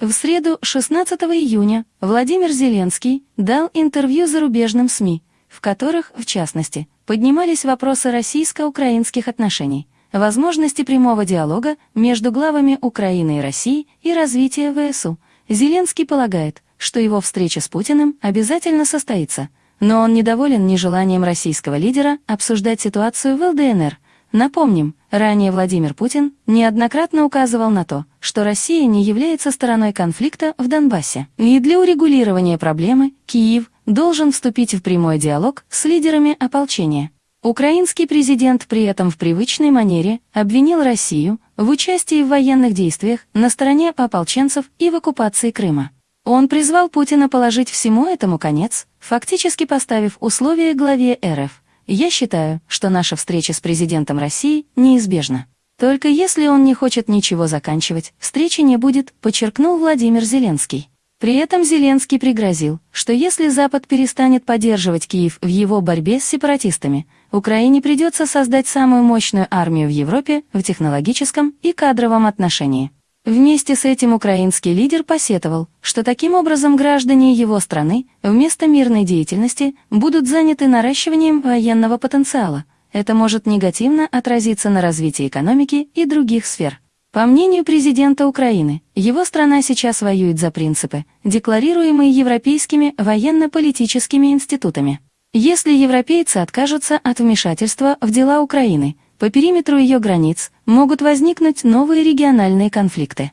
В среду, 16 июня, Владимир Зеленский дал интервью зарубежным СМИ, в которых, в частности, поднимались вопросы российско-украинских отношений, возможности прямого диалога между главами Украины и России и развития ВСУ. Зеленский полагает, что его встреча с Путиным обязательно состоится, но он недоволен нежеланием российского лидера обсуждать ситуацию в ЛДНР. Напомним, ранее Владимир Путин неоднократно указывал на то, что Россия не является стороной конфликта в Донбассе. И для урегулирования проблемы Киев должен вступить в прямой диалог с лидерами ополчения. Украинский президент при этом в привычной манере обвинил Россию в участии в военных действиях на стороне ополченцев и в оккупации Крыма. Он призвал Путина положить всему этому конец, фактически поставив условия главе РФ. «Я считаю, что наша встреча с президентом России неизбежна. Только если он не хочет ничего заканчивать, встречи не будет», подчеркнул Владимир Зеленский. При этом Зеленский пригрозил, что если Запад перестанет поддерживать Киев в его борьбе с сепаратистами, Украине придется создать самую мощную армию в Европе в технологическом и кадровом отношении. Вместе с этим украинский лидер посетовал, что таким образом граждане его страны вместо мирной деятельности будут заняты наращиванием военного потенциала. Это может негативно отразиться на развитии экономики и других сфер. По мнению президента Украины, его страна сейчас воюет за принципы, декларируемые европейскими военно-политическими институтами. Если европейцы откажутся от вмешательства в дела Украины – по периметру ее границ могут возникнуть новые региональные конфликты.